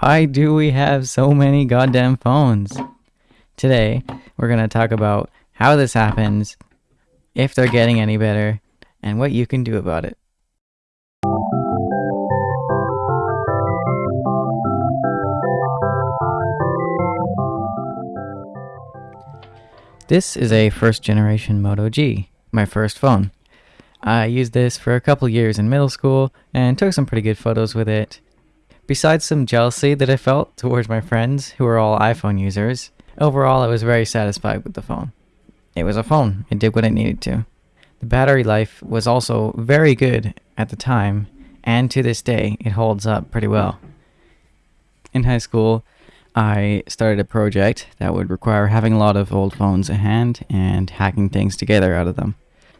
Why do we have so many goddamn phones? Today, we're going to talk about how this happens, if they're getting any better, and what you can do about it. This is a first generation Moto G, my first phone. I used this for a couple years in middle school and took some pretty good photos with it. Besides some jealousy that I felt towards my friends who were all iPhone users, overall I was very satisfied with the phone. It was a phone, it did what it needed to. The battery life was also very good at the time, and to this day it holds up pretty well. In high school, I started a project that would require having a lot of old phones at hand and hacking things together out of them.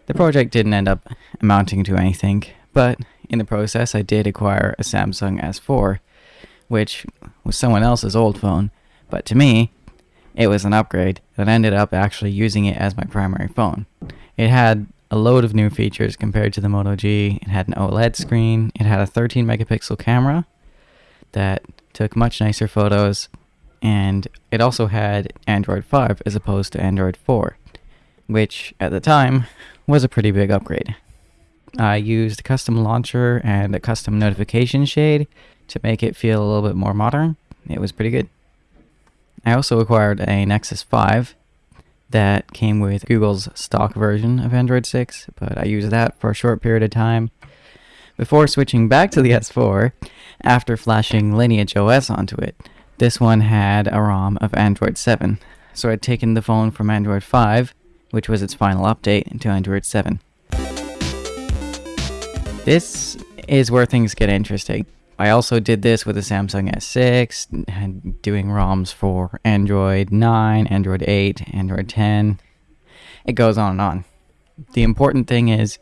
The project didn't end up amounting to anything, but in the process I did acquire a Samsung S4, which was someone else's old phone, but to me, it was an upgrade that ended up actually using it as my primary phone. It had a load of new features compared to the Moto G. It had an OLED screen, it had a 13 megapixel camera that took much nicer photos, and it also had Android 5 as opposed to Android 4, which at the time was a pretty big upgrade. I used a custom launcher and a custom notification shade to make it feel a little bit more modern. It was pretty good. I also acquired a Nexus 5 that came with Google's stock version of Android 6, but I used that for a short period of time before switching back to the S4 after flashing Lineage OS onto it. This one had a ROM of Android 7, so I'd taken the phone from Android 5 which was its final update into Android 7. This is where things get interesting. I also did this with a Samsung S6, doing ROMs for Android 9, Android 8, Android 10. It goes on and on. The important thing is,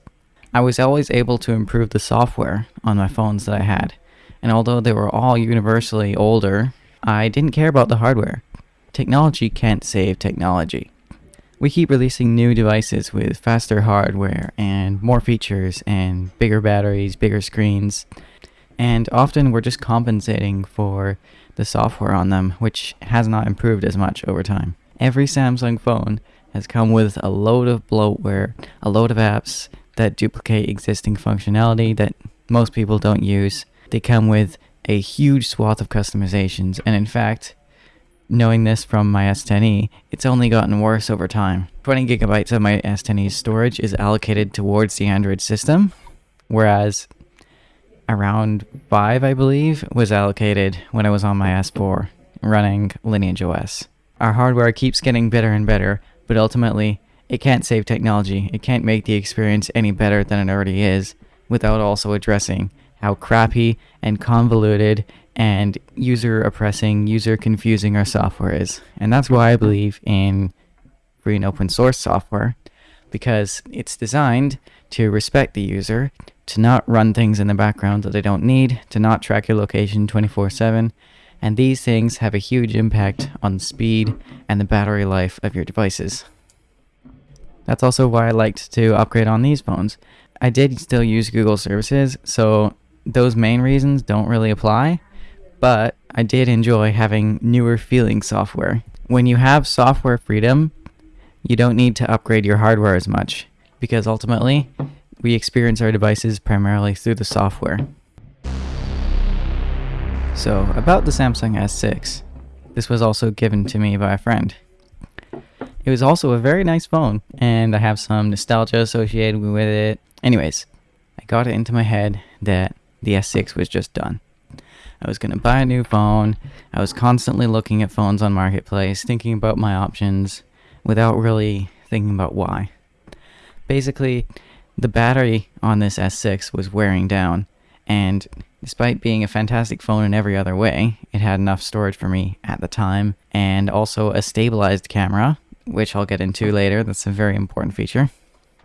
I was always able to improve the software on my phones that I had. And although they were all universally older, I didn't care about the hardware. Technology can't save technology. We keep releasing new devices with faster hardware and more features and bigger batteries, bigger screens, and often we're just compensating for the software on them, which has not improved as much over time. Every Samsung phone has come with a load of bloatware, a load of apps that duplicate existing functionality that most people don't use. They come with a huge swath of customizations, and in fact, knowing this from my S10e, it's only gotten worse over time. 20 gigabytes of my S10e's storage is allocated towards the Android system, whereas around 5, I believe, was allocated when I was on my S4 running Lineage OS. Our hardware keeps getting better and better, but ultimately, it can't save technology. It can't make the experience any better than it already is without also addressing how crappy and convoluted and user oppressing, user confusing our software is. And that's why I believe in free and open source software because it's designed to respect the user, to not run things in the background that they don't need, to not track your location 24 7. And these things have a huge impact on speed and the battery life of your devices. That's also why I liked to upgrade on these phones. I did still use Google services, so those main reasons don't really apply but I did enjoy having newer feeling software. When you have software freedom, you don't need to upgrade your hardware as much because ultimately we experience our devices primarily through the software. So, about the Samsung S6. This was also given to me by a friend. It was also a very nice phone, and I have some nostalgia associated with it. Anyways, I got it into my head that the S6 was just done. I was going to buy a new phone. I was constantly looking at phones on Marketplace, thinking about my options without really thinking about why. Basically, the battery on this S6 was wearing down, and despite being a fantastic phone in every other way, it had enough storage for me at the time, and also a stabilized camera, which I'll get into later. That's a very important feature.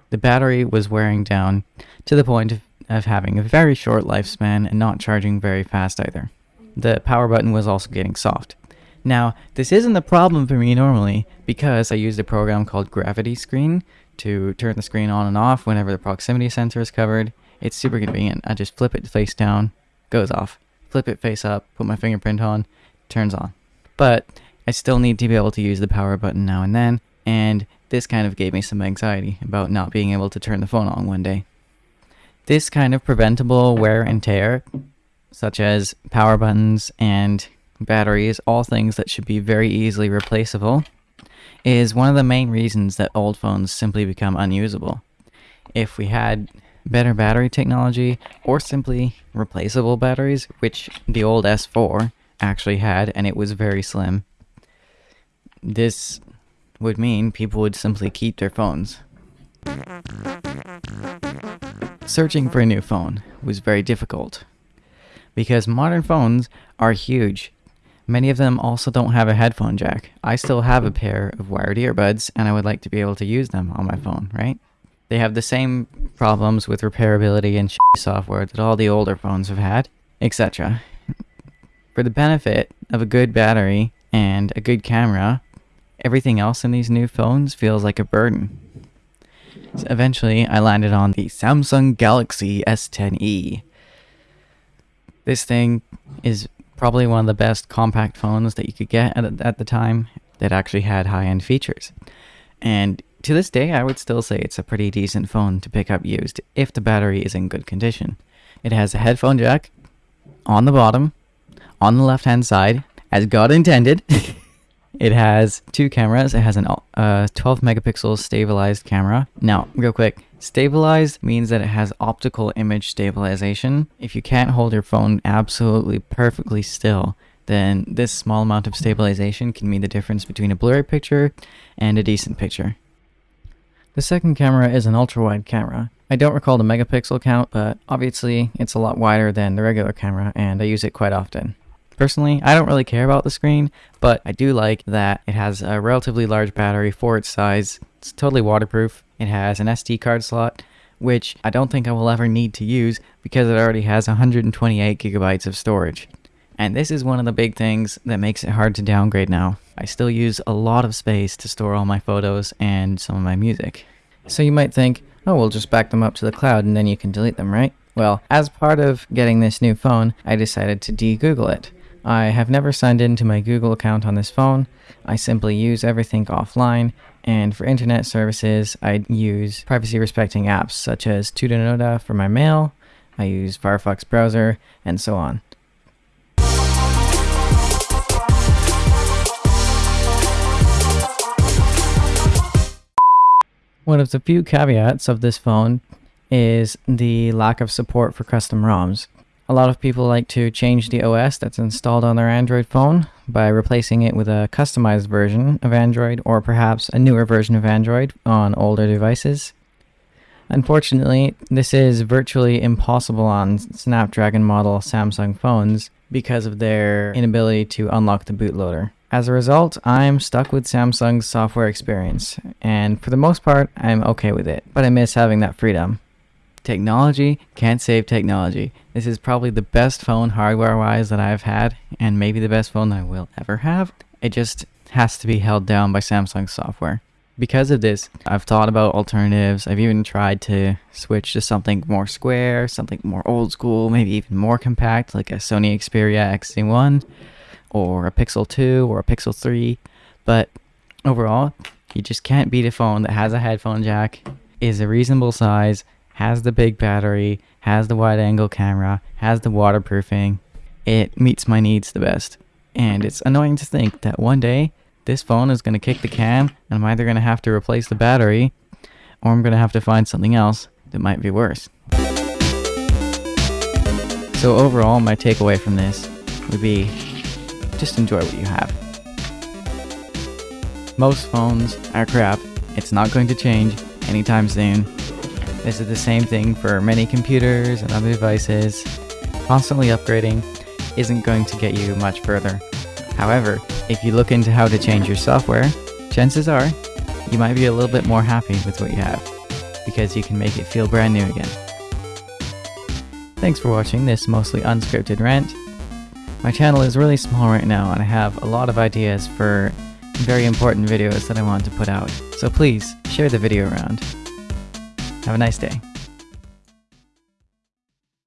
The battery was wearing down to the point of of having a very short lifespan and not charging very fast either. The power button was also getting soft. Now, this isn't a problem for me normally because I used a program called Gravity Screen to turn the screen on and off whenever the proximity sensor is covered. It's super convenient. I just flip it face down, goes off. flip it face up, put my fingerprint on, turns on. But I still need to be able to use the power button now and then, and this kind of gave me some anxiety about not being able to turn the phone on one day. This kind of preventable wear and tear, such as power buttons and batteries, all things that should be very easily replaceable, is one of the main reasons that old phones simply become unusable. If we had better battery technology or simply replaceable batteries, which the old S4 actually had and it was very slim, this would mean people would simply keep their phones. Searching for a new phone was very difficult because modern phones are huge. Many of them also don't have a headphone jack. I still have a pair of wired earbuds and I would like to be able to use them on my phone, right? They have the same problems with repairability and software that all the older phones have had, etc. For the benefit of a good battery and a good camera, everything else in these new phones feels like a burden. So eventually, I landed on the Samsung Galaxy S10e. This thing is probably one of the best compact phones that you could get at, at the time that actually had high-end features. And to this day, I would still say it's a pretty decent phone to pick up used if the battery is in good condition. It has a headphone jack on the bottom, on the left-hand side, as God intended. It has two cameras. It has an uh, 12 megapixel stabilized camera. Now, real quick, stabilized means that it has optical image stabilization. If you can't hold your phone absolutely perfectly still, then this small amount of stabilization can mean the difference between a blurry picture and a decent picture. The second camera is an ultra-wide camera. I don't recall the megapixel count, but obviously it's a lot wider than the regular camera and I use it quite often. Personally, I don't really care about the screen, but I do like that it has a relatively large battery for its size. It's totally waterproof. It has an SD card slot, which I don't think I will ever need to use because it already has 128 gigabytes of storage. And this is one of the big things that makes it hard to downgrade now. I still use a lot of space to store all my photos and some of my music. So you might think, oh, we'll just back them up to the cloud and then you can delete them, right? Well, as part of getting this new phone, I decided to de-Google it. I have never signed into my Google account on this phone. I simply use everything offline. And for internet services, I use privacy respecting apps such as Tutanota for my mail. I use Firefox browser and so on. One of the few caveats of this phone is the lack of support for custom ROMs. A lot of people like to change the OS that's installed on their Android phone by replacing it with a customized version of Android or perhaps a newer version of Android on older devices. Unfortunately, this is virtually impossible on Snapdragon model Samsung phones because of their inability to unlock the bootloader. As a result, I'm stuck with Samsung's software experience, and for the most part, I'm okay with it, but I miss having that freedom. Technology can't save technology. This is probably the best phone hardware-wise that I've had, and maybe the best phone I will ever have. It just has to be held down by Samsung software. Because of this, I've thought about alternatives. I've even tried to switch to something more square, something more old school, maybe even more compact, like a Sony Xperia XZ1, or a Pixel 2, or a Pixel 3. But overall, you just can't beat a phone that has a headphone jack, is a reasonable size, has the big battery, has the wide angle camera, has the waterproofing. It meets my needs the best. And it's annoying to think that one day this phone is going to kick the can and I'm either going to have to replace the battery or I'm going to have to find something else that might be worse. So overall, my takeaway from this would be just enjoy what you have. Most phones are crap. It's not going to change anytime soon. This is the same thing for many computers and other devices. Constantly upgrading isn't going to get you much further. However, if you look into how to change your software, chances are you might be a little bit more happy with what you have because you can make it feel brand new again. Thanks for watching this mostly unscripted rant. My channel is really small right now and I have a lot of ideas for very important videos that I want to put out, so please share the video around. Have a nice day.